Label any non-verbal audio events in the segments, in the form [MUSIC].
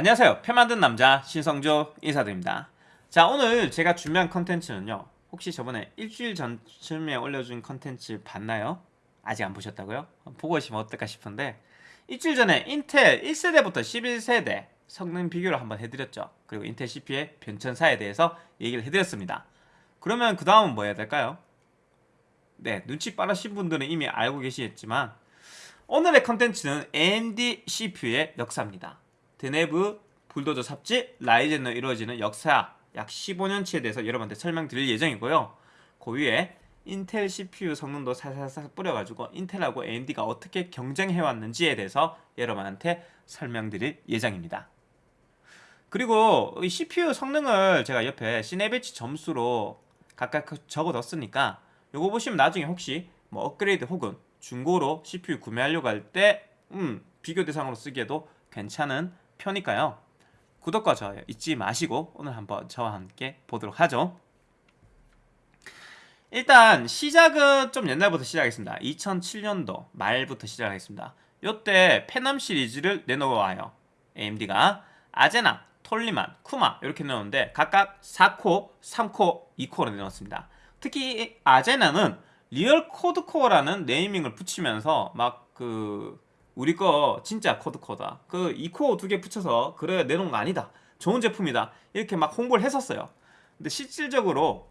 안녕하세요 표 만든 남자 신성조 인사드립니다 자 오늘 제가 준비한 컨텐츠는요 혹시 저번에 일주일 전쯤에 올려준 컨텐츠 봤나요? 아직 안 보셨다고요? 보고 오시면 어떨까 싶은데 일주일 전에 인텔 1세대부터 11세대 성능 비교를 한번 해드렸죠 그리고 인텔 CPU의 변천사에 대해서 얘기를 해드렸습니다 그러면 그 다음은 뭐 해야 될까요? 네 눈치 빠르신 분들은 이미 알고 계시겠지만 오늘의 컨텐츠는 AMD CPU의 역사입니다 드네브 불도저 삽질 라이젠으로 이루어지는 역사 약 15년치에 대해서 여러분한테 설명드릴 예정이고요. 그 위에 인텔 CPU 성능도 살살살 뿌려가지고 인텔하고 AMD가 어떻게 경쟁해왔는지에 대해서 여러분한테 설명드릴 예정입니다. 그리고 이 CPU 성능을 제가 옆에 시네베치 점수로 각각 적어뒀으니까 요거 보시면 나중에 혹시 뭐 업그레이드 혹은 중고로 CPU 구매하려고 할 때 음, 비교 대상으로 쓰기에도 괜찮은 표니까요. 구독과 좋아요 잊지 마시고 오늘 한번 저와 함께 보도록 하죠. 일단 시작은 좀 옛날부터 시작하겠습니다. 2007년도 말부터 시작하겠습니다. 요때 페넘 시리즈를 내놓아요. AMD가 아제나, 톨리만, 쿠마 이렇게 내놓는데 각각 4코, 3코, 2코로 내놓습니다. 특히 아제나는 real quad core라는 네이밍을 붙이면서 막그 우리 거 진짜 quad core다. 그 이 코어 두 개 붙여서 그래 내놓은 거 아니다. 좋은 제품이다. 이렇게 막 홍보를 했었어요. 근데 실질적으로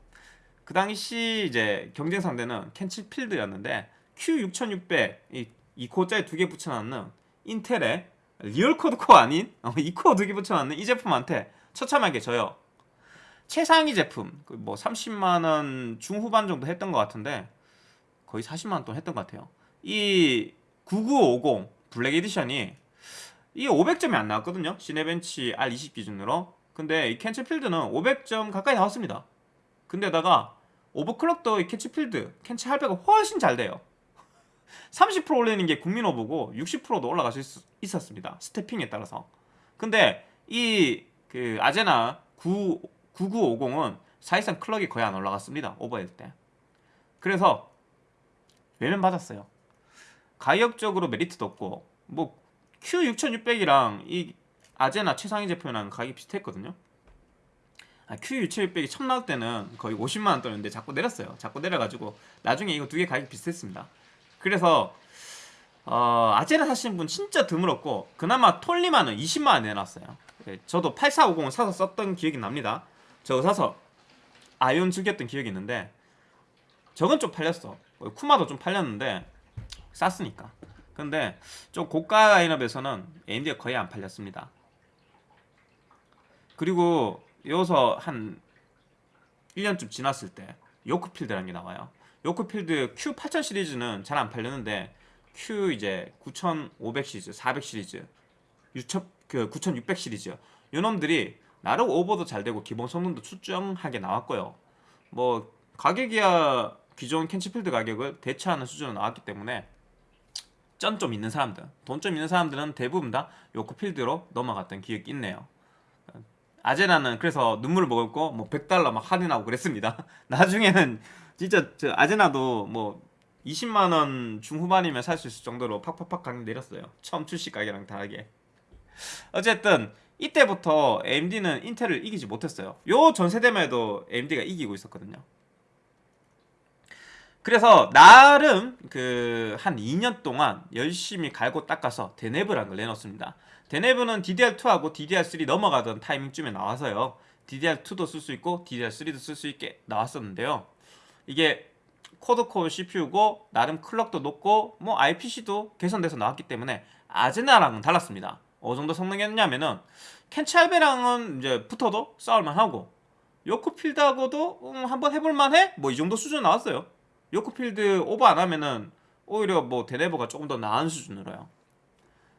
그 당시 이제 경쟁 상대는 켄츠필드였는데 Q6600 이, 이 코어짜리 두 개 붙여놨는 인텔의 real quad core 아닌 어, 이 코어 두 개 붙여놨는 이 제품한테 처참하게 져요. 최상위 제품 그뭐 30만원 중후반 정도 했던 것 같은데 거의 40만원 돈 했던 것 같아요. 이 9950 블랙 에디션이 이 500점이 안 나왔거든요. 시네벤치 R20 기준으로. 근데 이 켄츠필드는 500점 가까이 나왔습니다. 근데다가 오버클럭도 이 켄츠필드 켄츠 할배가 훨씬 잘 돼요. [LAUGHS] 30% 올리는 게 국민 오버고 60%도 올라갈 수 있, 었습니다. stepping에 따라서. 근데 이 그 아제나 9, 9950은 사실상 클럭이 거의 안 올라갔습니다. 오버할 때. 그래서 외면 받았어요 가격적으로 메리트도 없고 뭐 Q6600이랑 이 아제나 최상위 제품이랑 가격이 비슷했거든요. 아, Q6600이 처음 나올 때는 거의 50만원 떨었는데 자꾸 내렸어요. 자꾸 내려가지고 나중에 이거 두 개 가격이 비슷했습니다. 그래서 어, 아제나 사시는 분 진짜 드물었고 그나마 톨리만은 20만원 내놨어요. 예, 저도 8450을 사서 썼던 기억이 납니다. 저거 사서 아이온 즐겼던 기억이 있는데 저건 좀 팔렸어. 쿠마도 좀 팔렸는데 쌌으니까. 근데 좀 고가 라인업에서는 AMD가 거의 안 팔렸습니다. 그리고 여기서 한 1년쯤 지났을 때 요크필드라는 게 나와요. 요크필드 Q8000 시리즈는 잘 안 팔렸는데 Q 이제 9500 시리즈, 400 시리즈, 6그9600 시리즈. 요 놈들이 나름 오버도 잘 되고 기본 성능도 출중하게 나왔고요. 뭐 가격이야 기존 캔치필드 가격을 대체하는 수준으로 나왔기 때문에 쩐좀 있는 사람들. 돈 좀 있는 사람들은 대부분 다 요코 필드로 넘어갔던 기억이 있네요. 아제나는 그래서 눈물을 먹었고 뭐 100달러 막 할인하고 그랬습니다. [LAUGHS] 나중에는 진짜 아제나도 뭐 20만원 중후반이면 살 수 있을 정도로 팍팍팍 가격 내렸어요. 처음 출시 가격이랑 다르게. 어쨌든 이때부터 AMD는 인텔을 이기지 못했어요. 요 전세대만 해도 AMD가 이기고 있었거든요 그래서 나름 그 한 2년 동안 열심히 갈고 닦아서 데네브라는 걸 내놓습니다. 데네브는 DDR2하고 DDR3 넘어가던 타이밍쯤에 나와서요. DDR2도 쓸 수 있고 DDR3도 쓸 수 있게 나왔었는데요. 이게 코드코어 CPU고 나름 클럭도 높고 뭐 IPC도 개선돼서 나왔기 때문에 아제나랑은 달랐습니다. 어느 정도 성능이었냐면은 켄찰베랑은 이제 붙어도 싸울만 하고 요코필드하고도 음, 한번 해볼만 해? 뭐 이 정도 수준 나왔어요. 요크필드 오버 안 하면은 오히려 뭐 데네브가 조금 더 나은 수준으로요.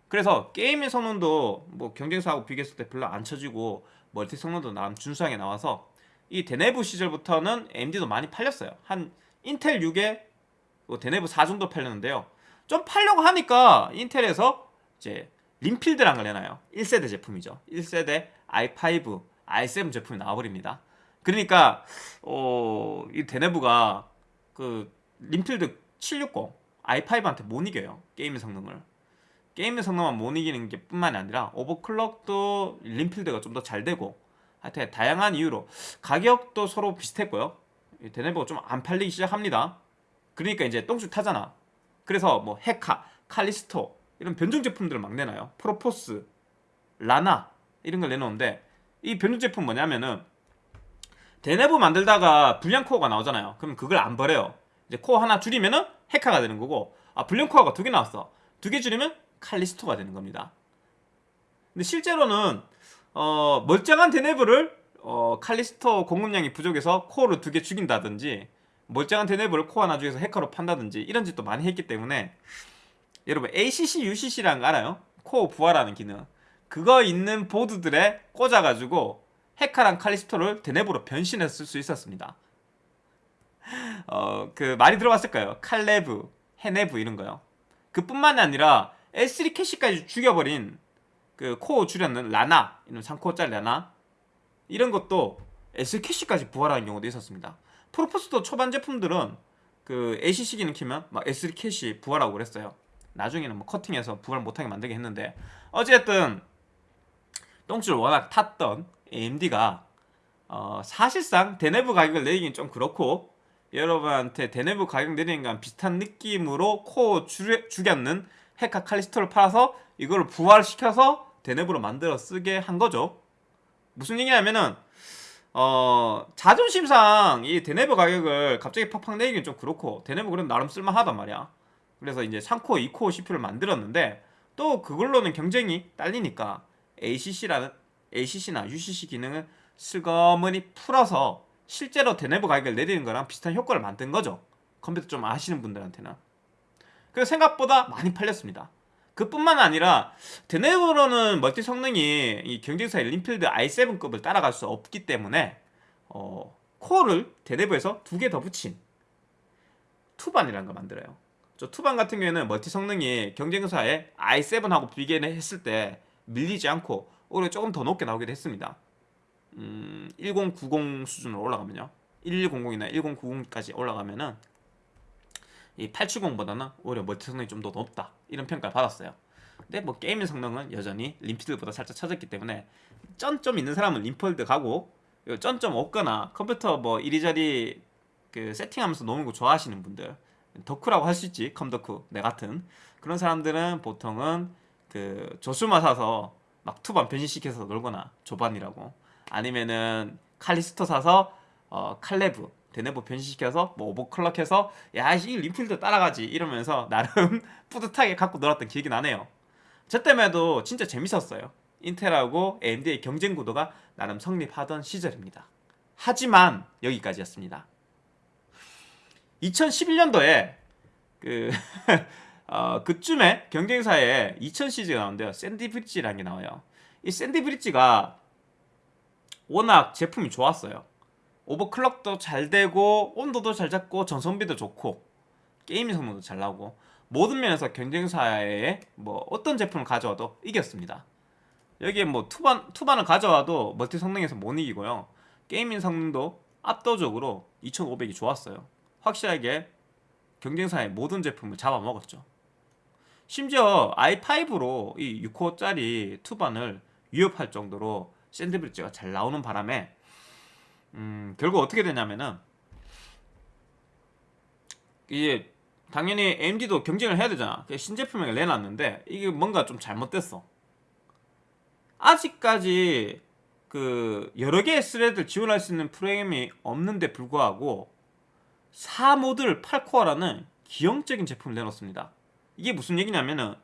그래서 게임의 성능도 뭐 경쟁사하고 비교했을 때 별로 안 쳐지고 멀티 성능도 나름 준수하게 나와서 이 데네브 시절부터는 AMD도 많이 팔렸어요. 한 인텔 6에 뭐 데네브 4 정도 팔렸는데요. 좀 팔려고 하니까 인텔에서 이제 림필드란 걸 내놔요. 1세대 제품이죠. 1세대 i5, i7 제품이 나와버립니다. 그러니까 어, 이 데네브가 그 림필드 760 i5한테 못 이겨요 게임의 성능을 게임의 성능만 못 이기는 게 뿐만이 아니라 오버클럭도 림필드가 좀 더 잘 되고 하여튼 다양한 이유로 가격도 서로 비슷했고요. 이 데네브가 좀 안 팔리기 시작합니다. 그러니까 이제 똥줄 타잖아. 그래서 뭐 헤카, 칼리스토 이런 변종 제품들을 막 내놔요. 프로포스, 라나 이런 걸 내놓는데 이 변종 제품 뭐냐면은 데네브 만들다가 불량 코어가 나오잖아요. 그럼 그걸 안 버려요. 이제 코어 하나 줄이면은 헤카가 되는 거고 아 불량 코어가 두 개 나왔어. 두 개 줄이면 칼리스토가 되는 겁니다. 근데 실제로는 어, 멀쩡한 데네브를 어, 칼리스토 공급량이 부족해서 코어를 두 개 죽인다든지 멀쩡한 데네브를 코어 하나 죽여서 헤카로 판다든지 이런 짓도 많이 했기 때문에 여러분 ACC, UCC라는 거 알아요? 코어 부활하는 기능 그거 있는 보드들에 꽂아가지고 헤카랑 칼리스토를 데네브로 쓸수 있었습니다. 어, 그 많이 들어봤을 거예요. 칼레브, 헤네브 이런 거요. 그뿐만이 아니라 L3 캐시까지 죽여버린 그 코어 줄였는 라나 이런 3코어짜리 라나 이런 것도 L3 캐시까지 부활하는 경우도 있었습니다. 프로포스도 초반 제품들은 그 ACC 기능 키면 막 L3 캐시 부활하고 그랬어요. 나중에는 뭐 커팅해서 부활 못하게 만들게 했는데 어쨌든 똥줄 워낙 탔던 AMD가 어, 사실상 데네브 가격을 내리긴 좀 그렇고 여러분한테 데네브 가격 내리는 거랑 비슷한 느낌으로 코어 줄- 죽였는 헤카 칼리스토를 팔아서 이걸 부활시켜서 데네브로 만들어 쓰게 한 거죠. 무슨 얘기냐면은 어 자존심상 이 데네브 가격을 갑자기 팍팍 내리긴 좀 그렇고 데네브 그래도 나름 쓸만하단 말이야. 그래서 이제 3코어, 2코어 CPU를 만들었는데 또 그걸로는 경쟁이 딸리니까 ACC라는 ACC나 UCC 기능을 슬그머니 풀어서 실제로 데네브 가격을 내리는 거랑 비슷한 효과를 만든 거죠. 컴퓨터 좀 아시는 분들한테는. 그래서 생각보다 많이 팔렸습니다. 그뿐만 아니라 데네브로는 멀티 성능이 이 경쟁사의 림필드 i7급을 따라갈 수 없기 때문에 어, 코어를 데네브에서 두 개 더 붙인 투반이라는 걸 만들어요. 저 투반 같은 경우에는 멀티 성능이 경쟁사의 i7하고 비교했을 때 밀리지 않고 오히려 조금 더 높게 나오기도 했습니다. 음, 1090 수준으로 올라가면요. 1100이나 1090까지 올라가면은 이 870보다는 오히려 멀티 성능이 좀 더 높다 이런 평가를 받았어요. 근데 뭐 게임의 성능은 여전히 림필드보다 살짝 처졌기 때문에 쩐 좀 있는 사람은 림필드 가고 쩐 좀 없거나 컴퓨터 뭐 이리저리 그 세팅하면서 노는 거 좋아하시는 분들 덕후라고 할 수 있지 컴덕후 내 같은 그런 사람들은 보통은 그 조스마 사서 막 투반 변신시켜서 놀거나 조반이라고 아니면은 칼리스토 사서 어 칼레브 데네브 변신시켜서 뭐 오버클럭해서 야이 림필드 따라가지 이러면서 나름 [LAUGHS] 뿌듯하게 갖고 놀았던 기억이 나네요. 저 때문에도 진짜 재밌었어요. 인텔하고 AMD의 경쟁 구도가 나름 성립하던 시절입니다. 하지만 여기까지였습니다. 2011년도에 그 [LAUGHS] 어, 그쯤에 경쟁사에 2000 시리즈가 나오는데요. 샌디 브릿지라는 게 나와요. 이 샌디 브릿지가 워낙 제품이 좋았어요. 오버클럭도 잘 되고 온도도 잘 잡고 전성비도 좋고 게임 성능도 잘 나오고 모든 면에서 경쟁사에 뭐 어떤 제품을 가져와도 이겼습니다. 여기에 뭐 투반 투반을 가져와도 multi 성능에서 못 이기고요. gaming 성능도 압도적으로 2500이 좋았어요. 확실하게 경쟁사의 모든 제품을 잡아먹었죠. 심지어 i5로 이 6코어짜리 투반을 위협할 정도로 샌디브릿지가 잘 나오는 바람에 음, 결국 어떻게 되냐면은 이게 당연히 AMD도 경쟁을 해야 되잖아. 신제품을 내놨는데 이게 뭔가 좀 잘못됐어. 아직까지 그 여러 개의 스레드를 지원할 수 있는 프로그램이 없는데 불구하고 4모듈 8코어라는 기형적인 제품을 내놓습니다. 이게 무슨 얘기냐면은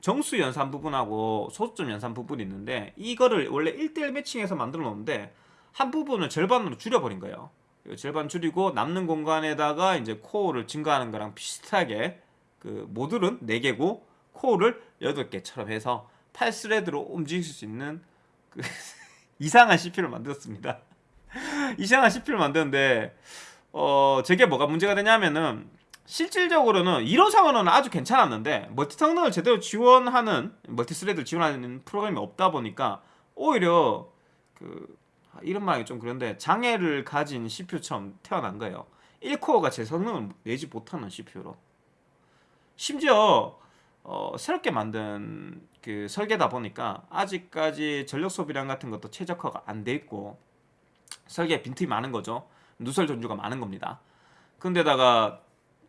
정수 연산 부분하고 소수점 연산 부분이 있는데 이거를 원래 1대1 매칭해서 만들어 놓는데 한 부분을 절반으로 줄여버린 거예요. 절반 줄이고 남는 공간에다가 이제 코어를 증가하는 거랑 비슷하게 그 모듈은 4개고 코어를 8개처럼 해서 8thread로 움직일 수 있는 그 [LAUGHS] 이상한 CPU를 만들었습니다. [LAUGHS] 이상한 CPU를 만드는데 어 저게 뭐가 문제가 되냐면은 실질적으로는 이론상으로는 아주 괜찮았는데 multi 성능을 제대로 지원하는 multi thread를 지원하는 프로그램이 없다 보니까 오히려 그 아, 이런 말이 좀 그런데 장애를 가진 CPU처럼 태어난 거예요. 1코어가 제 성능을 내지 못하는 CPU로. 심지어 어, 새롭게 만든 그 설계다 보니까 아직까지 전력 소비량 같은 것도 최적화가 안 돼 있고 설계에 빈틈이 많은 거죠. 누설 전주가 많은 겁니다. 근데다가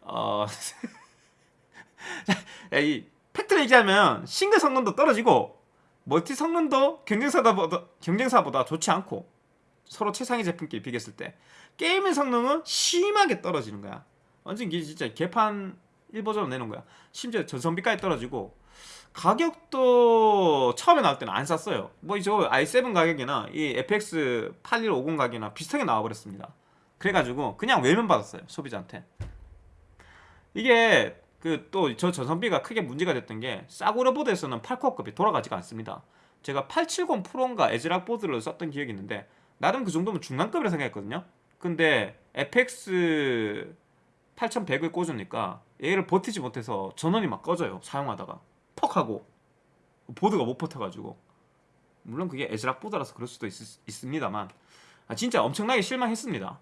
어, [LAUGHS] 이 팩트를 얘기하면 싱글 성능도 떨어지고 멀티 성능도 경쟁사보다 경쟁사보다 좋지 않고 서로 최상위 제품끼리 비교했을 때 게임의 성능은 심하게 떨어지는 거야. 완전 이게 진짜 개판 1버전으로 내놓은 거야. 심지어 전성비까지 떨어지고 가격도 처음에 나올 때는 안 쌌어요. 뭐 저 i7 가격이나 이 FX 8150 가격이나 비슷하게 나와버렸습니다. 그래가지고 그냥 외면 받았어요 소비자한테. 이게 그 또 저 전성비가 크게 문제가 됐던 게 싸구려 보드에서는 8코어급이 돌아가지가 않습니다. 제가 870 프로인가 에즈락 보드를 썼던 기억이 있는데 나름 그 정도면 중간급이라 생각했거든요. 근데 FX 8100을 꽂으니까 얘를 버티지 못해서 전원이 막 꺼져요 사용하다가. 퍽 하고. 보드가 못 버텨가지고. 물론 그게 에즈락 보드라서 그럴 수도 있, 습니다만. 아, 진짜 엄청나게 실망했습니다.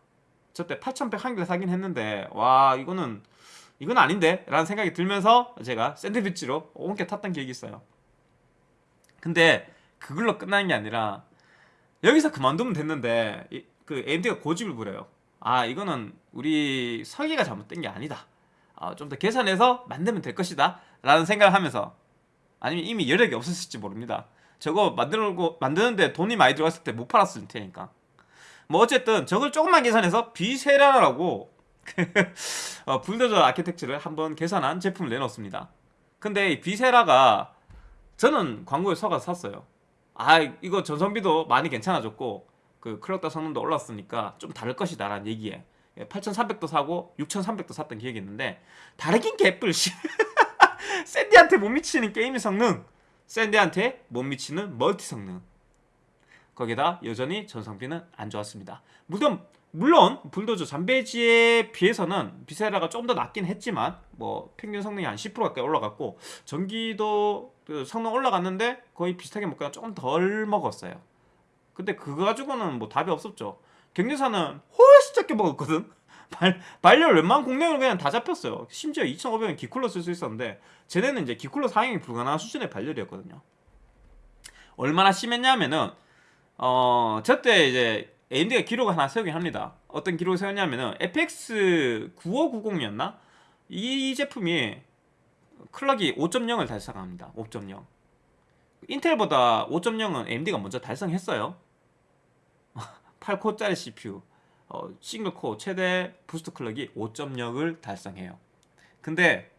저 때 8100 한 개를 사긴 했는데 와 이거는 이건 아닌데 라는 생각이 들면서 제가 샌드위치로 옮겨 탔던 기억이 있어요. 근데 그걸로 끝나는 게 아니라 여기서 그만두면 됐는데 이, 그 AMD가 고집을 부려요. 아 이거는 우리 설계가 잘못된 게 아니다. 아, 좀 더 계산해서 만들면 될 것이다 라는 생각을 하면서 아니면 이미 여력이 없었을지 모릅니다. 저거 만들고 만드는데 돈이 많이 들어갔을 때 못 팔았을 테니까. 뭐 어쨌든 저걸 조금만 개선해서 비세라라고 [LAUGHS] 어, 불도저 아키텍처를 한번 개선한 제품을 내놓습니다. 근데 이 비세라가 저는 광고에 속아서 샀어요. 아 이거 전성비도 많이 괜찮아졌고 그 clock당 성능도 올랐으니까 좀 다를 것이다 라는 얘기에 8300도 사고 6300도 샀던 기억이 있는데 다르긴 개뿔 [LAUGHS] 샌디한테 못 미치는 게임의 성능 샌디한테 못 미치는 multi 성능. 거기다 여전히 전성비는 안 좋았습니다. 물론 물론 불도저 잠베지에 비해서는 비세라가 조금 더 낫긴 했지만 뭐 평균 성능이 한 10% 가까이 올라갔고 전기도 그 성능 올라갔는데 거의 비슷하게 먹거나 조금 덜 먹었어요 근데 그거 가지고는 뭐 답이 없었죠. 경리사는 훨씬 적게 먹었거든. [LAUGHS] 발, 발열 웬만한 공략을 그냥 다 잡혔어요. 심지어 2,500원 기쿨러 쓸 수 있었는데 쟤네는 이제 기쿨러 사용이 불가능한 수준의 발열이었거든요. 얼마나 심했냐면은 어 저때 이제 AMD가 기록을 하나 세우긴 합니다. 어떤 기록을 세웠냐면은 FX 9590이었나? 이 제품이 clock이 5.0을 달성합니다. 5.0. 인텔보다 5.0은 AMD가 먼저 달성했어요 [LAUGHS] 8코어짜리 CPU 어, 싱글코어 최대 boost clock이 5.0을 달성해요 근데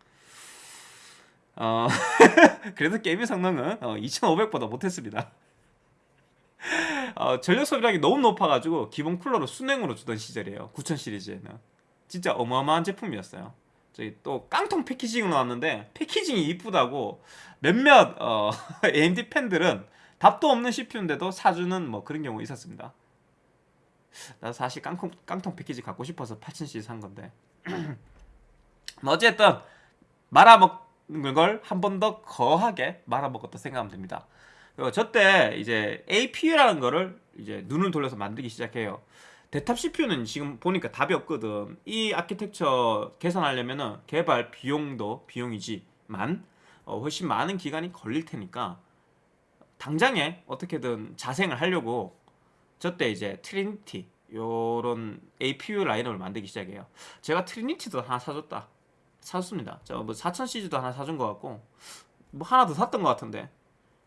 어, [LAUGHS] 그래도 게임의 성능은 어, 2500보다 못했습니다 어, 전력 소비량이 너무 높아가지고 기본 쿨러로 순행으로 주던 시절이에요 9000 시리즈에는 진짜 어마어마한 제품이었어요 저기 또 깡통 패키징으로 나왔는데 패키징이 이쁘다고 몇몇 어, [LAUGHS] AMD 팬들은 답도 없는 CPU인데도 사주는 뭐 그런 경우 있었습니다. 나 사실 깡통, 깡통 패키지 갖고 싶어서 8000C 산 건데 [CLEARS THROAT] 뭐 어쨌든 말아먹는 걸 한 번 더 거하게 말아먹었다 생각하면 됩니다. 그리고 저때 이제 APU라는 거를 이제 눈을 돌려서 만들기 시작해요. 대탑 CPU는 지금 보니까 답이 없거든. 이 아키텍처 개선하려면은 개발 비용도 비용이지만 어, 훨씬 많은 기간이 걸릴 테니까 당장에 어떻게든 자생을 하려고 저때 이제 트리니티 요런 APU 라인업을 만들기 시작해요. 제가 트리니티도 하나 사줬다. 사줬습니다. 저뭐 4000시리즈도 하나 사준 것 같고 뭐 하나 더 샀던 것 같은데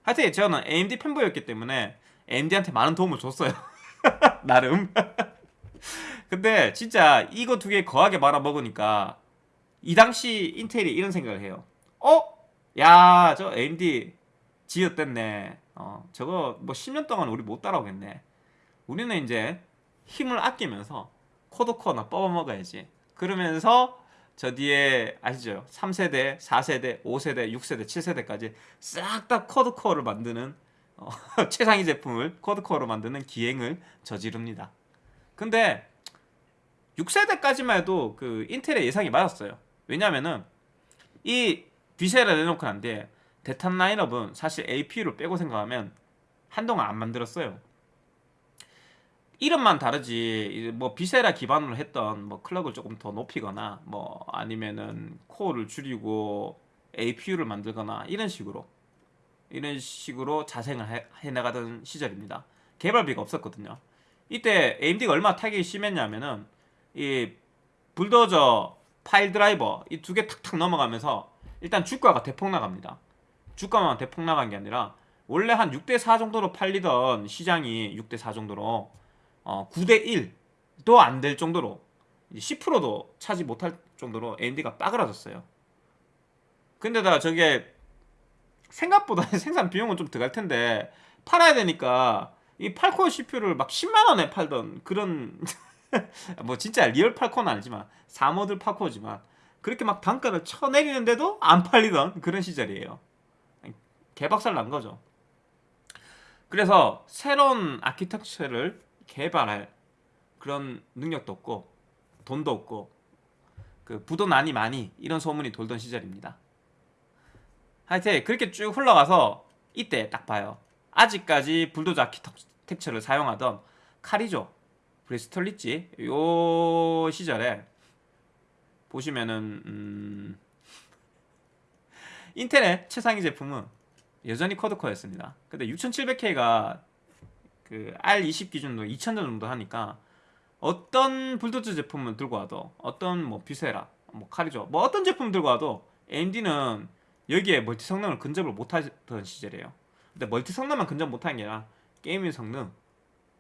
하여튼 저는 AMD fanboy였기 때문에 AMD한테 많은 도움을 줬어요. [LAUGHS] 나름. [LAUGHS] 근데 진짜 이거 두 개 거하게 말아먹으니까 이 당시 인텔이 이런 생각을 해요. 어? 야 저 AMD 지었댔네. 어 저거 뭐 10년 동안 우리 못 따라오겠네. 우리는 이제 힘을 아끼면서 코드코어나 뽑아먹어야지. 그러면서 저 뒤에 아시죠? 3세대, 4세대, 5세대, 6세대, 7세대까지 싹다 코드코어를 만드는 어, [LAUGHS] 최상위 제품을 코드코어로 만드는 기행을 저지릅니다. 근데 6세대까지만 해도 그 인텔의 예상이 맞았어요. 왜냐면은 이 비세라를 내놓고 난 뒤에 데탑 라인업은 사실 APU를 빼고 생각하면 한동안 안 만들었어요 이름만 다르지 뭐 비세라 기반으로 했던 뭐 clock을 조금 더 높이거나 뭐 아니면은 코어를 줄이고 APU를 만들거나 이런 식으로 이런 식으로 자생을 해, 해나가던 시절입니다. 개발비가 없었거든요. 이때 AMD가 얼마나 타격이 심했냐면은 이 불도저 파일 드라이버 이 두 개 탁탁 넘어가면서 일단 주가가 대폭 나갑니다. 주가만 대폭 나간 게 아니라 원래 한 6대 4 정도로 팔리던 시장이 6대 4 정도로 어, 9대 1도 안 될 정도로 10%도 차지 못할 정도로 AMD가 빠그라졌어요. 근데다 저게 생각보다 [LAUGHS] 생산 비용은 좀 들어갈 텐데 팔아야 되니까 이 8코어 CPU를 막 10만 원에 팔던 그런 [LAUGHS] 뭐 진짜 real 8코어는 아니지만 3모듈 8코어지만 그렇게 막 단가를 쳐내리는데도 안 팔리던 그런 시절이에요. 개박살 난 거죠. 그래서 새로운 아키텍처를 개발할 그런 능력도 없고 돈도 없고 그 부도 나니 마니 이런 소문이 돌던 시절입니다. 하여튼 그렇게 쭉 흘러가서 이때 딱 봐요. 아직까지 불도저 아키텍처를 사용하던 카리조, 브리스톨 리지 요 시절에 보시면은 음... 인텔의 최상위 제품은 여전히 quad-core였습니다. 근데 6700K가 그 R20 기준으로 2000점 정도 하니까 어떤 불도저 제품을 들고 와도 어떤 뭐 비세라, 뭐 카리조, 뭐 어떤 제품 들고 와도 AMD는 여기에 multi 성능을 근접을 못하던 시절이에요. 근데 multi 성능만 근접 못하는 게 아니라 gaming 성능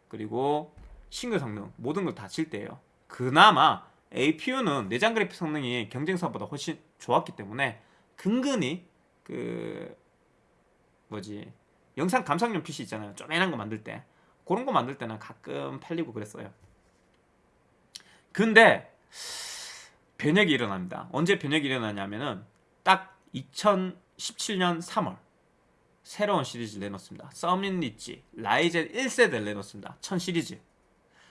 그리고 싱글 성능 모든 걸 다 뒤처질 때예요. 그나마 APU는 내장 그래픽 성능이 경쟁사보다 훨씬 좋았기 때문에 근근히 그 뭐지 영상 감상용 PC 있잖아요. 쪼매난 거 만들 때 그런 거 만들 때는 가끔 팔리고 그랬어요. 근데 변혁이 일어납니다. 언제 변혁이 일어나냐면은 딱 2017년 3월 새로운 시리즈를 내놓습니다. 서밋 릿지 라이젠 1세대를 내놓습니다. 1000 시리즈.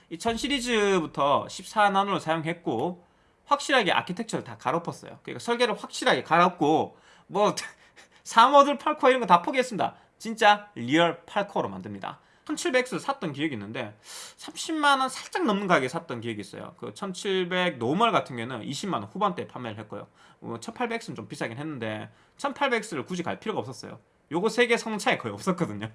이 1000 시리즈부터 14나노를 사용했고 확실하게 아키텍처를 다 갈아엎었어요. 그러니까 설계를 확실하게 갈아엎고 뭐 [LAUGHS] 3모듈 8코어 이런 거 다 포기했습니다. 진짜 real 8코어로 만듭니다. 1700X를 샀던 기억이 있는데 30만원 살짝 넘는 가격에 샀던 기억이 있어요. 그 1700 normal 같은 경우는 20만원 후반대에 판매를 했고요. 1800X는 뭐좀 비싸긴 했는데 1800X를 굳이 갈 필요가 없었어요. 요거 세 개 성능 차이 거의 없었거든요.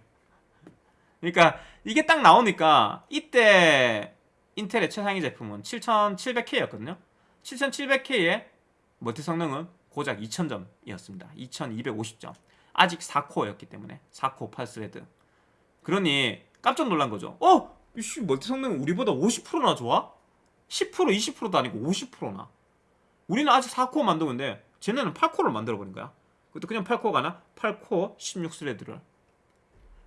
그러니까 이게 딱 나오니까 이때 인텔의 최상위 제품은 7700K였거든요. 7700K의 multi 성능은 고작 2000점이었습니다. 2250점. 아직 4코어였기 때문에 4코어 8thread 그러니 깜짝 놀란 거죠. 어? 이씨 multi 성능 우리보다 50%나 좋아? 10% 20%도 아니고 50%나. 우리는 아직 4코어 만들고 있는데 쟤네는 8코어를 만들어 버린 거야. 그것도 그냥 8코어가 아니라 8코어 16thread를.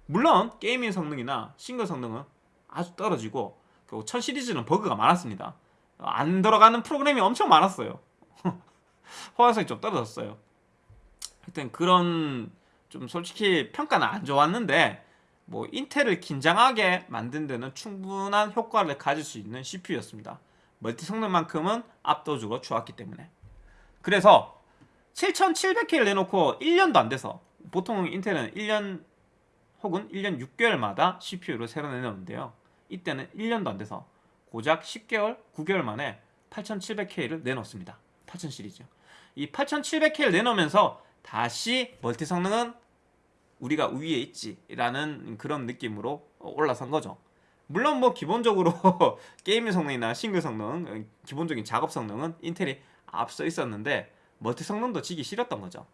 물론 gaming 성능이나 싱글 성능은 아주 떨어지고 그리고 1000 시리즈는 버그가 많았습니다. 안 돌아가는 프로그램이 엄청 많았어요. [LAUGHS] 호환성이 좀 떨어졌어요. 하여튼 그런 좀 솔직히 평가는 안 좋았는데 뭐 인텔을 긴장하게 만든 데는 충분한 효과를 가질 수 있는 CPU였습니다. 멀티 성능만큼은 압도적으로 좋았기 때문에 그래서 7700K를 내놓고 1년도 안 돼서 보통 인텔은 1년 혹은 1년 6개월마다 CPU를 새로 내놓는데요. 이때는 1년도 안 돼서 고작 10개월, 9개월 만에 8700K를 내놓습니다. 8000 시리즈. 이 8700K를 내놓으면서 다시 멀티 성능은 우리가 위에 있지라는 그런 느낌으로 올라선 거죠. 물론 뭐 기본적으로 [LAUGHS] 게임 성능이나 싱글 성능, 기본적인 작업 성능은 인텔이 앞서 있었는데 멀티 성능도 지기 싫었던 거죠.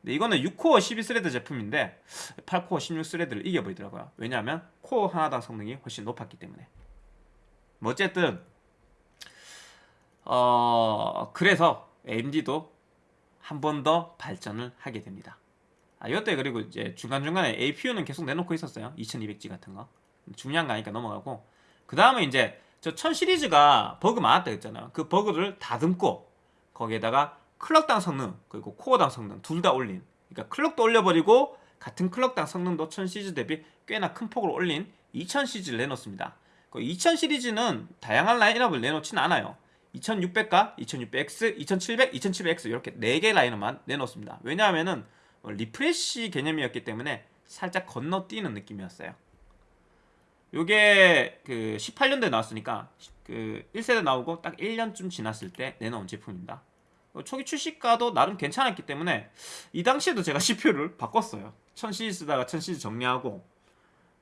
근데 이거는 6코어 12스레드 제품인데 8코어 16스레드를 이겨버리더라고요. 왜냐하면 코어 하나당 성능이 훨씬 높았기 때문에. 뭐 어쨌든 어 그래서 AMD도 한 번 더 발전을 하게 됩니다. 아, 이때 그리고 이제 중간중간에 APU는 계속 내놓고 있었어요. 2200G 같은 거. 중요한 거 아니니까 넘어가고. 그 다음에 이제 저 1000 시리즈가 버그 많았다 했잖아요. 그 버그를 다듬고 거기에다가 클럭당 성능 그리고 코어당 성능 둘 다 올린 그러니까 클럭도 올려버리고 같은 클럭당 성능도 1000 시리즈 대비 꽤나 큰 폭으로 올린 2000 시리즈를 내놓습니다. 그 2000 시리즈는 다양한 라인업을 내놓진 않아요. 2600과 2600X, 2700, 2700X 이렇게 4개 라인업만 내놓습니다. 왜냐하면은 어, refresh 개념이었기 때문에 살짝 건너뛰는 느낌이었어요. 요게 그 18년도에 나왔으니까 그 1세대 나오고 딱 1년쯤 지났을 때 내놓은 제품입니다. 어, 초기 출시가도 나름 괜찮았기 때문에 이 당시에도 제가 [LAUGHS] CPU를 바꿨어요 1000시리즈 쓰다가 1000시리즈 정리하고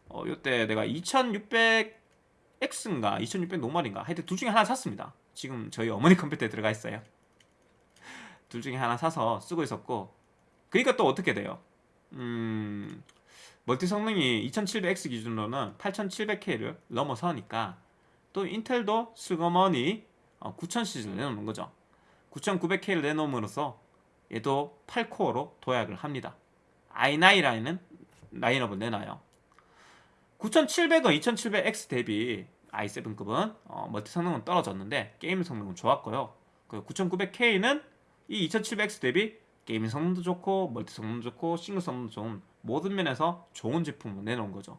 어, 요때 내가 2600X인가 2600 normal인가 하여튼 둘 중에 하나 샀습니다 지금 저희 어머니 [LAUGHS] 컴퓨터에 들어가 있어요 둘 중에 하나 사서 쓰고 있었고 그러니까 또 어떻게 돼요? 음 멀티 성능이 2700X 기준으로는 8700K를 넘어서니까 또 인텔도 슬그머니 9000시리즈를 내놓는 거죠. 9900K를 내놓음으로써 얘도 8코어로 도약을 합니다. i9 라인은 라인업을 내놔요. 9700은 2700X 대비 i7급은 어, 멀티 성능은 떨어졌는데 게임 성능은 좋았고요. 그 9900K는 이 2700X 대비 게임 성능도 좋고 멀티 성능도 좋고 싱글 성능도 좋은 모든 면에서 좋은 제품을 내놓은 거죠.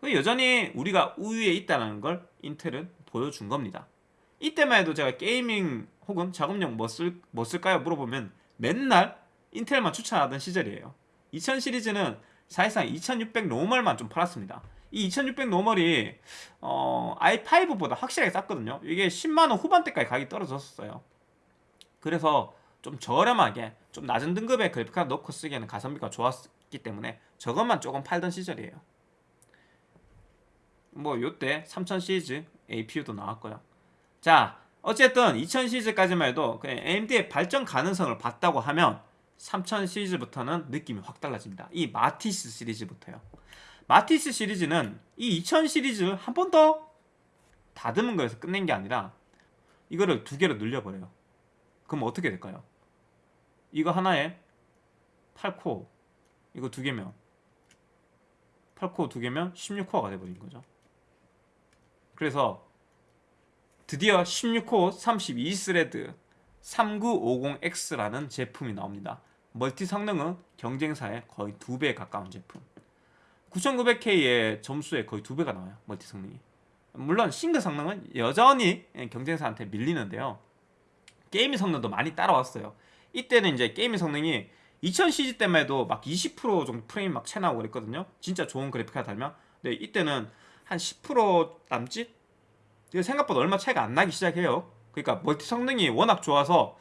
그 여전히 우리가 우위에 있다는 걸 인텔은 보여준 겁니다. 이때만 해도 제가 gaming 혹은 작업용 뭐, 쓸, 뭐 쓸까요? 물어보면 맨날 인텔만 추천하던 시절이에요. 2000 시리즈는 사실상 2600 normal만 좀 팔았습니다. 이 2600 normal이 어, i5보다 확실하게 쌌거든요. 이게 10만원 후반대까지 가격이 떨어졌어요. 그래서 좀 저렴하게 좀 낮은 등급의 그래픽카드 넣고 쓰기에는 가성비가 좋았기 때문에 저것만 조금 팔던 시절이에요. 뭐 요때 3000 시리즈 APU도 나왔고요. 자 어쨌든 2000 시리즈까지만 해도 AMD의 발전 가능성을 봤다고 하면 3000 시리즈부터는 느낌이 확 달라집니다. 이 마티스 시리즈부터요. 마티스 시리즈는 이 2000 시리즈를 한번 더 다듬은 거에서 끝낸 게 아니라 이거를 두 개로 늘려버려요. 그럼 어떻게 될까요? 이거 하나에 8코어 이거 두 개면 8코어 두 개면 16코어가 돼버린 거죠. 그래서 드디어 16코어 32스레드 3950X라는 제품이 나옵니다. 멀티 성능은 경쟁사의 거의 두 배에 가까운 제품. 9900K의 점수에 거의 두 배가 나와요 멀티 성능이. 물론 싱글 성능은 여전히 경쟁사한테 밀리는데요. 게임 성능도 많이 따라왔어요 이때는 이제 게임 성능이 2000CG 때만 해도 막 20% 정도 프레임 막 차이 나오고 그랬거든요. 진짜 좋은 그래픽카드 달면. 근데 이때는 한 10% 남짓? 생각보다 얼마 차이가 안 나기 시작해요. 그러니까 멀티 성능이 워낙 좋아서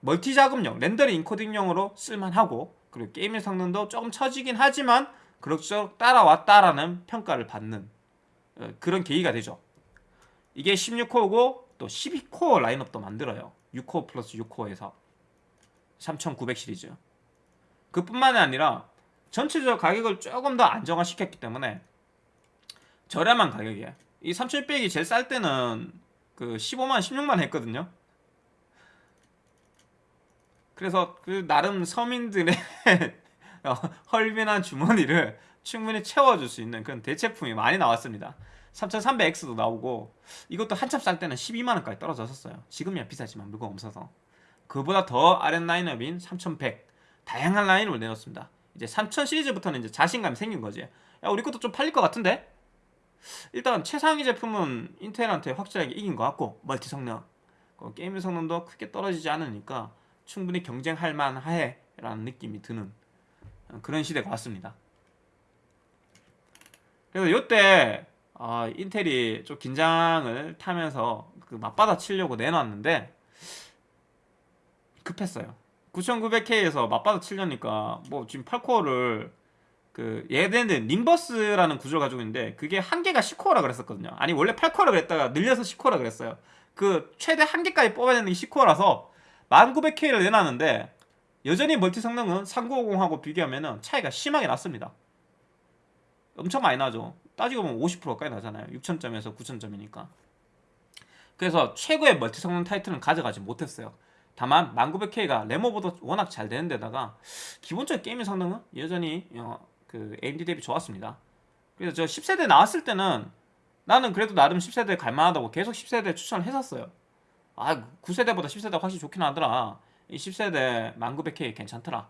멀티 작업용, 렌더링 인코딩용으로 쓸만하고 그리고 게임 성능도 조금 처지긴 하지만 그럭저럭 따라왔다라는 평가를 받는 어, 그런 계기가 되죠. 이게 16코어고 또 12코어 라인업도 만들어요. 6코어 플러스 6코어에서 3900 시리즈. 그뿐만이 아니라 전체적 가격을 조금 더 안정화시켰기 때문에 저렴한 가격이에요. 이 3600이 제일 쌀 때는 그 15만 16만 했거든요. 그래서 그 나름 서민들의 [LAUGHS] 헐빈한 주머니를 충분히 채워줄 수 있는 그런 대체품이 많이 나왔습니다. 3300X도 나오고 이것도 한참 쌀 때는 12만원까지 떨어졌었어요. 지금이야 비싸지만 물건 없어서 그보다 더 아랫 라인업인 3100 다양한 라인을 내놓습니다. 이제 3000 시리즈부터는 이제 자신감이 생긴 거지. 야 우리 것도 좀 팔릴 것 같은데? 일단 최상위 제품은 인텔한테 확실하게 이긴 것 같고 멀티 성능. 게임 성능도 크게 떨어지지 않으니까 충분히 경쟁할 만해 라는 느낌이 드는 그런 시대가 왔습니다. 그래서 이때 어, 인텔이 좀 긴장을 타면서 그 맞받아 치려고 내놨는데 급했어요. 9900K에서 맞받아 치려니까 뭐 지금 8코어를 그 얘네는 림버스라는 구조를 가지고 있는데 그게 한 개가 10코어라 그랬었거든요. 아니 원래 8코어라 그랬다가 늘려서 10코어라 그랬어요. 그 최대 한 개까지 뽑아내는 게 10코어라서 1900K를 내놨는데 여전히 멀티 성능은 3950하고 비교하면 차이가 심하게 났습니다. 엄청 많이 나죠. 따지고 보면 50%가까이 나잖아요. 6000점에서 9000점이니까. 그래서 최고의 멀티 성능 타이틀은 가져가지 못했어요 다만 1900K가 레모보다 워낙 잘 되는 데다가 기본적인 게임 성능은 여전히 어, 그 AMD 대비 좋았습니다. 그래서 저 10세대 나왔을 때는 나는 그래도 나름 10세대 갈만하다고 계속 10세대 추천을 했었어요. 아 9세대보다 10세대 확실히 좋긴 하더라. 이 10세대 1900K 괜찮더라.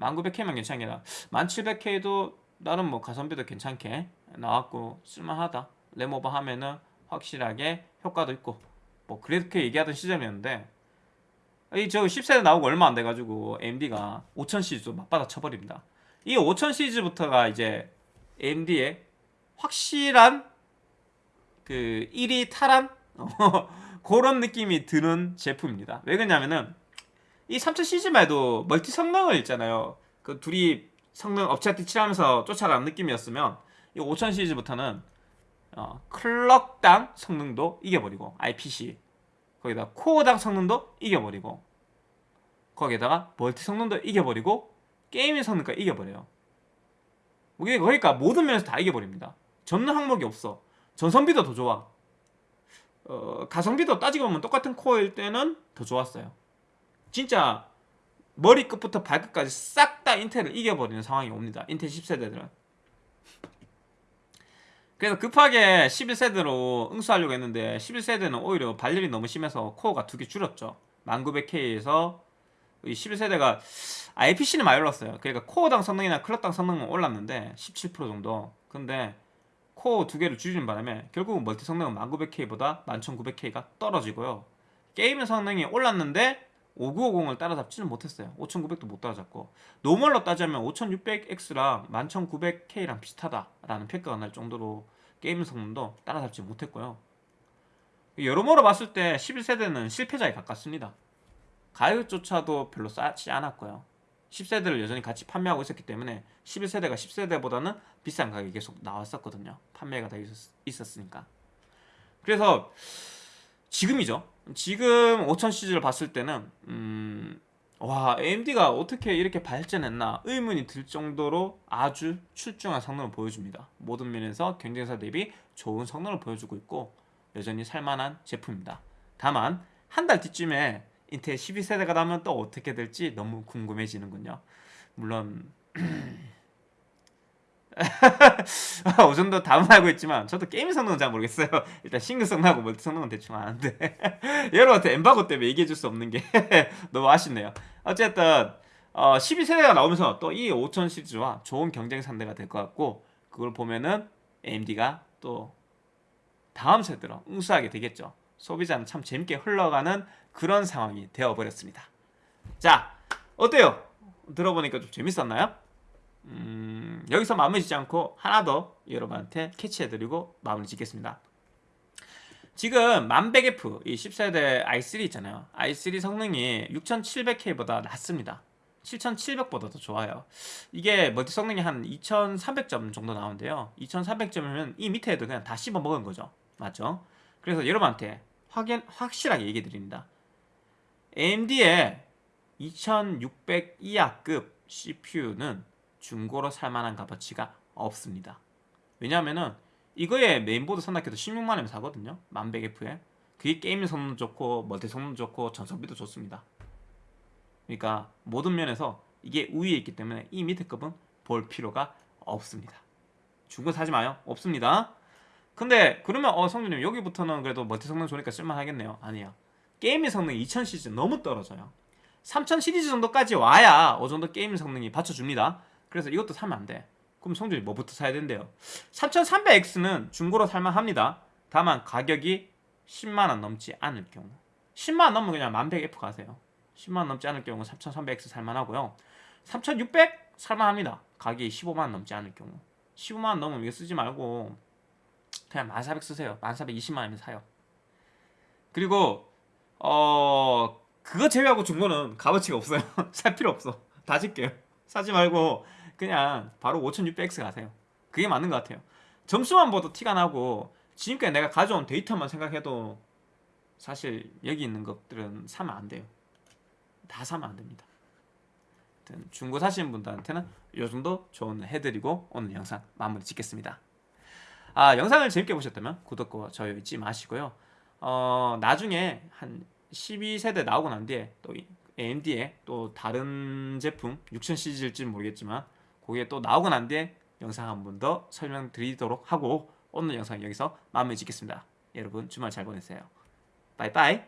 1900K만 괜찮은 게 아니라 1700K도 나름 뭐 가성비도 괜찮게 나왔고 쓸만하다. 레모버 하면은 확실하게 효과도 있고 뭐 그렇게 얘기하던 시점이었는데 이 저 10세대 나오고 얼마 안 돼가지고 AMD가 5000 시리즈도 맞받아 쳐버립니다. 이 5000 시리즈부터가 이제 AMD의 확실한 그 1위 탈환? [LAUGHS] 그런 느낌이 드는 제품입니다. 왜 그러냐면은 이 3000 시리즈만 해도 멀티 성능을 있잖아요. 그 둘이 성능 업체한테 칠하면서 쫓아가는 느낌이었으면 이 5000 시리즈부터는 어, 클럭당 성능도 이겨버리고 IPC 거기다 코어당 성능도 이겨버리고 거기에다가 멀티 성능도 이겨버리고 게임의 성능까지 이겨버려요. 이게 그러니까 모든 면에서 다 이겨버립니다. 전는 항목이 없어. 전성비도 더 좋아. 어, 가성비도 따지고 보면 똑같은 코어일 때는 더 좋았어요. 진짜 머리 끝부터 발끝까지 싹 다 인텔을 이겨버리는 상황이 옵니다. 인텔 10세대들은. 그래서 급하게 11세대로 응수하려고 했는데 11세대는 오히려 발열이 너무 심해서 코어가 두 개 줄었죠. 10900K에서 11세대가 IPC는 많이 올랐어요. 그러니까 코어당 성능이나 클럭당 성능은 올랐는데 17% 정도. 근데 코어 두 개를 줄이는 바람에 결국은 멀티 성능은 10900K보다 11900K가 떨어지고요. 게임의 성능이 올랐는데 5950을 따라잡지는 못했어요. 5900도 못 따라잡고 normal로 따지면 5600X랑 11900K랑 비슷하다라는 평가가 날 정도로 게임 성능도 따라잡지 못했고요. 여러모로 봤을 때 11세대는 실패자에 가깝습니다. 가격조차도 별로 싸지 않았고요. 10세대를 여전히 같이 판매하고 있었기 때문에 11세대가 10세대보다는 비싼 가격이 계속 나왔었거든요. 판매가 다 있었, 으니까 그래서 지금이죠. 지금 5000 시리즈를 봤을 때는 음, 와 AMD가 어떻게 이렇게 발전했나 의문이 들 정도로 아주 출중한 성능을 보여줍니다. 모든 면에서 경쟁사 대비 좋은 성능을 보여주고 있고 여전히 살만한 제품입니다. 다만 한 달 뒤쯤에 인텔 12세대가 나면 또 어떻게 될지 너무 궁금해지는군요. 물론 [CLEARS THROAT] 어 정도 답은 알고 있지만 저도 게임 성능은 잘 모르겠어요. [LAUGHS] 일단 싱글 성능하고 멀티 성능은 대충 아는데 [LAUGHS] 여러분한테 엠바고 때문에 얘기해줄 수 없는 게 [LAUGHS] 너무 아쉽네요. 어쨌든 어, 12세대가 나오면서 또 이 5000 시리즈와 좋은 경쟁 상대가 될 것 같고 그걸 보면은 AMD가 또 다음 세대로 응수하게 되겠죠. 소비자는 참 재밌게 흘러가는 그런 상황이 되어버렸습니다. 자, 어때요? 들어보니까 좀 재밌었나요? 음, 여기서 마무리 짓지 않고 하나 더 여러분한테 캐치해드리고 마무리 짓겠습니다. 지금 1100F 이 10세대 i3 있잖아요. i3 성능이 6700K보다 낮습니다. 7700보다 더 좋아요. 이게 멀티 성능이 한 2300점 정도 나오는데요. 2300점이면 이 밑에도 그냥 다 씹어 먹은 거죠. 맞죠? 그래서 여러분한테 확인, 확실하게 얘기해 드립니다. AMD의 2600 이하급 CPU는 중고로 살만한 값어치가 없습니다. 왜냐하면은 이거에 메인보드 산다해도 16만원에 사거든요. 12100F에. 그게 게임 성능 좋고 멀티 성능 좋고 전성비도 좋습니다. 그러니까 모든 면에서 이게 우위에 있기 때문에 이 밑에 급은 볼 필요가 없습니다. 중고 사지 마요. 없습니다. 근데 그러면 어 성준님 여기부터는 그래도 멀티 성능 좋으니까 쓸만하겠네요. 아니야. 게임의 성능이 2000 시리즈 너무 떨어져요. 3000 시리즈 정도까지 와야 어느 정도 게임 성능이 받쳐줍니다. 그래서 이것도 사면 안 돼. 그럼 성준이 뭐부터 사야 된대요? 3300X는 중고로 살만합니다. 다만 가격이 10만원 넘지 않을 경우 10만원 넘으면 그냥 1100F 가세요. 10만원 넘지 않을 경우 3300X 살만하고요. 3600 살만합니다. 가격이 15만원 넘지 않을 경우 15만원 넘으면 이거 쓰지 말고 그냥 1400 쓰세요. 1420만원이면 사요. 그리고 어 그거 제외하고 중고는 값어치가 없어요. [LAUGHS] 살 필요 없어. 다 줄게요. 사지 말고 그냥 바로 5600X 가세요. 그게 맞는 것 같아요. 점수만 봐도 티가 나고 지금까지 내가 가져온 데이터만 생각해도 사실 여기 있는 것들은 사면 안 돼요. 다 사면 안 됩니다. 중고 사시는 분들한테는 이 정도 조언을 해드리고 오늘 영상 마무리 짓겠습니다. 아 영상을 재밌게 보셨다면 구독과 좋아요 잊지 마시고요. 어, 나중에 한 12세대 나오고 난 뒤에 또 AMD의 또 다른 제품 6000 시리즈일지 모르겠지만 거기에 또 나오고 난 뒤에 영상 한 번 더 설명드리도록 하고 오늘 영상 여기서 마무리 짓겠습니다. 여러분 주말 잘 보내세요. 바이바이